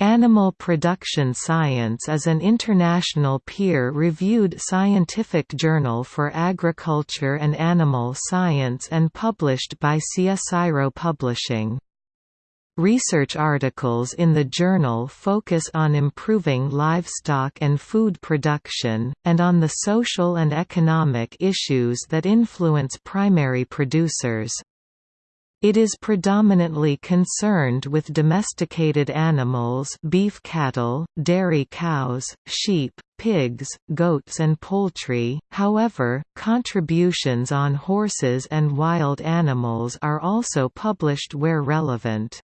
Animal Production Science is an international peer-reviewed scientific journal for agriculture and animal science and published by CSIRO Publishing. Research articles in the journal focus on improving livestock and food production, and on the social and economic issues that influence primary producers. It is predominantly concerned with domesticated animals beef cattle, dairy cows, sheep, pigs, goats and poultry, however, contributions on horses and wild animals are also published where relevant.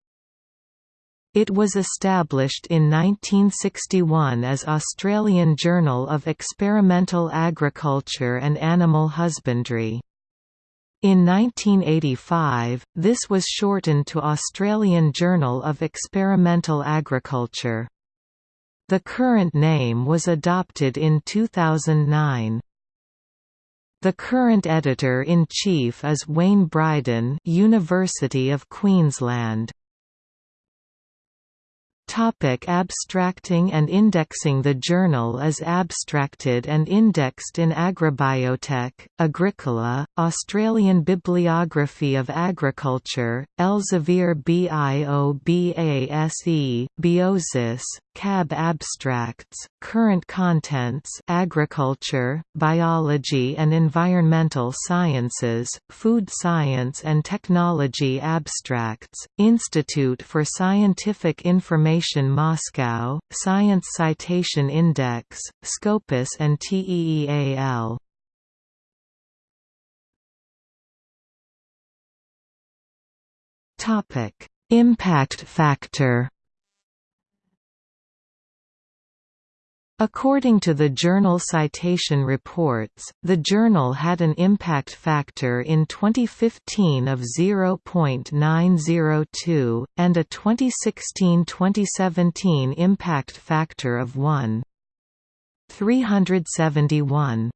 It was established in 1961 as Australian Journal of Experimental Agriculture and Animal Husbandry. In 1985, this was shortened to Australian Journal of Experimental Agriculture. The current name was adopted in 2009. The current editor-in-chief is Wayne Bryden University of Queensland. Topic abstracting and indexing The journal is abstracted and indexed in Agribiotech, Agricola, Australian Bibliography of Agriculture, Elsevier BIOBASE, Biosis, CAB Abstracts, Current Contents Agriculture, Biology and Environmental Sciences, Food Science and Technology Abstracts, Institute for Scientific Information Moscow, Science Citation Index, Scopus and TEEAL. Impact factor According to the Journal Citation Reports, the journal had an impact factor in 2015 of 0.902, and a 2016–2017 impact factor of 1. 371.